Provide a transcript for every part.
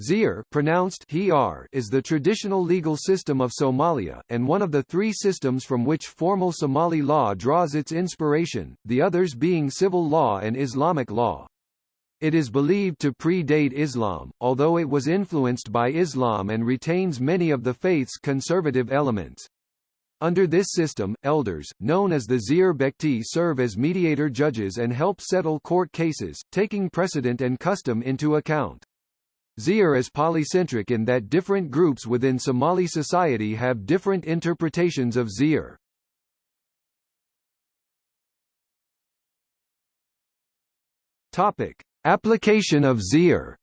Xeer pronounced is the traditional legal system of Somalia, and one of the three systems from which formal Somali law draws its inspiration, the others being civil law and Islamic law. It is believed to predate Islam, although it was influenced by Islam and retains many of the faith's conservative elements. Under this system, elders, known as the Xeer Bekti serve as mediator judges and help settle court cases, taking precedent and custom into account. Xeer is polycentric in that different groups within Somali society have different interpretations of Xeer. Topic: Application of Xeer.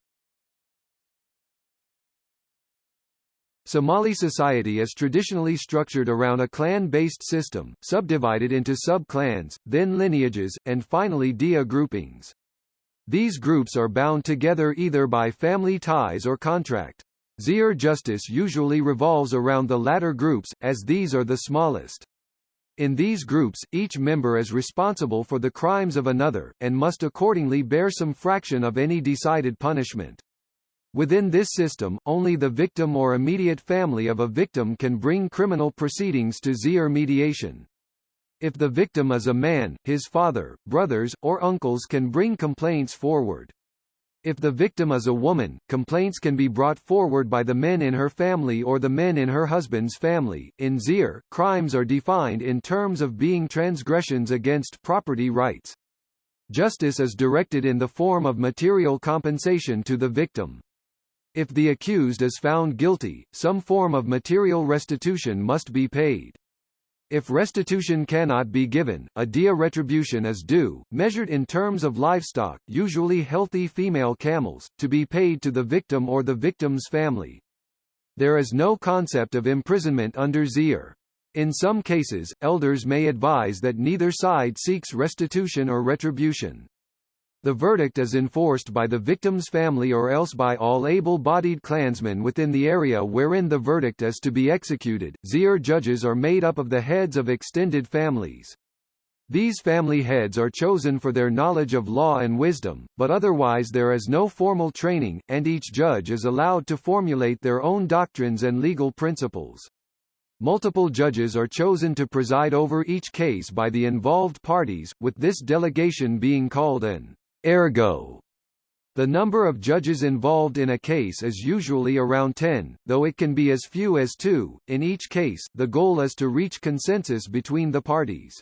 Somali society is traditionally structured around a clan-based system, subdivided into sub-clans, then lineages, and finally diya groupings. These groups are bound together either by family ties or contract. Xeer justice usually revolves around the latter groups, as these are the smallest. In these groups, each member is responsible for the crimes of another, and must accordingly bear some fraction of any decided punishment. Within this system, only the victim or immediate family of a victim can bring criminal proceedings to Xeer mediation. If the victim is a man, his father, brothers, or uncles can bring complaints forward. If the victim is a woman, complaints can be brought forward by the men in her family or the men in her husband's family. In Xeer, crimes are defined in terms of being transgressions against property rights. Justice is directed in the form of material compensation to the victim. If the accused is found guilty, some form of material restitution must be paid. If restitution cannot be given, a diya retribution is due, measured in terms of livestock usually healthy female camels, to be paid to the victim or the victim's family. There is no concept of imprisonment under Xeer. In some cases, elders may advise that neither side seeks restitution or retribution. The verdict is enforced by the victim's family or else by all able-bodied clansmen within the area wherein the verdict is to be executed. Xeer judges are made up of the heads of extended families. These family heads are chosen for their knowledge of law and wisdom, but otherwise there is no formal training, and each judge is allowed to formulate their own doctrines and legal principles. Multiple judges are chosen to preside over each case by the involved parties, with this delegation being called an Ergo. The number of judges involved in a case is usually around 10, though it can be as few as two. In each case, the goal is to reach consensus between the parties.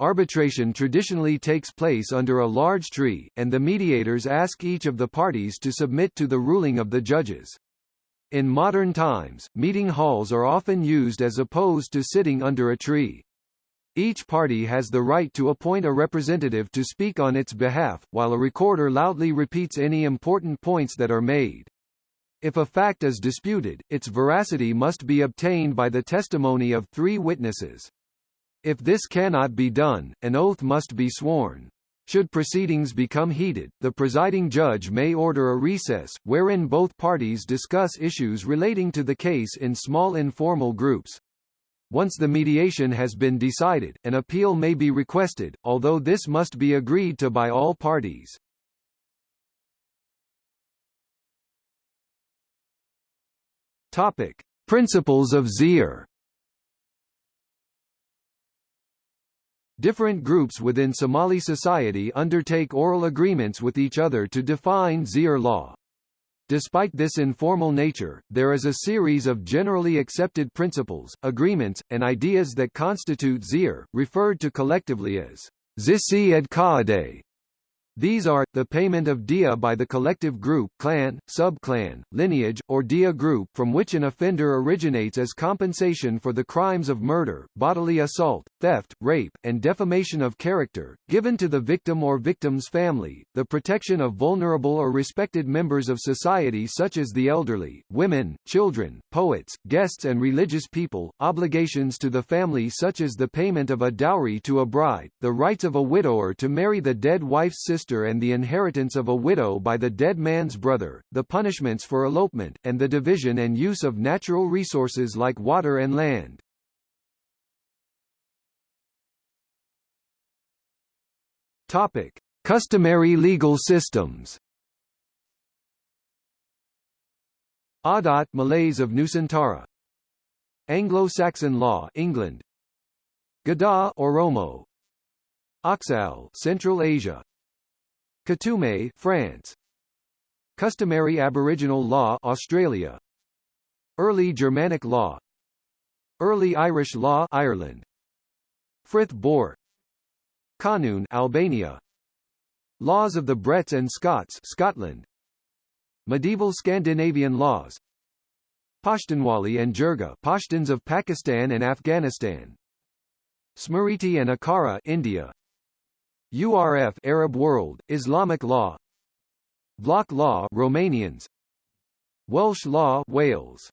Arbitration traditionally takes place under a large tree, and the mediators ask each of the parties to submit to the ruling of the judges. In modern times, meeting halls are often used as opposed to sitting under a tree. Each party has the right to appoint a representative to speak on its behalf, while a recorder loudly repeats any important points that are made. If a fact is disputed, its veracity must be obtained by the testimony of three witnesses. If this cannot be done, an oath must be sworn. Should proceedings become heated, the presiding judge may order a recess, wherein both parties discuss issues relating to the case in small informal groups. Once the mediation has been decided, an appeal may be requested, although this must be agreed to by all parties. Topic: Principles of Xeer. Different groups within Somali society undertake oral agreements with each other to define Xeer law. Despite this informal nature, there is a series of generally accepted principles, agreements, and ideas that constitute Xeer, referred to collectively as Zisi ed Kaade, these are, the payment of diya by the collective group clan, sub-clan, lineage, or diya group from which an offender originates as compensation for the crimes of murder, bodily assault, theft, rape, and defamation of character, given to the victim or victim's family, the protection of vulnerable or respected members of society such as the elderly, women, children, poets, guests and religious people, obligations to the family such as the payment of a dowry to a bride, the rights of a widower to marry the dead wife's sister sister and the inheritance of a widow by the dead man's brother, the punishments for elopement, and the division and use of natural resources like water and land. Topic: Customary legal systems. Adat Malays of Nusantara Anglo-Saxon law England Gada Oromo Oxal Central Asia Coutume France. Customary Aboriginal law Australia. Early Germanic law. Early Irish law Ireland. Frith Bor Kanun Albania. Laws of the Brets and Scots Scotland. Medieval Scandinavian laws. Pashtunwali and Jirga Pashtuns of Pakistan and Afghanistan. Smriti and Akara India URF Arab world Islamic law. Vlach law Romanians. Welsh law Wales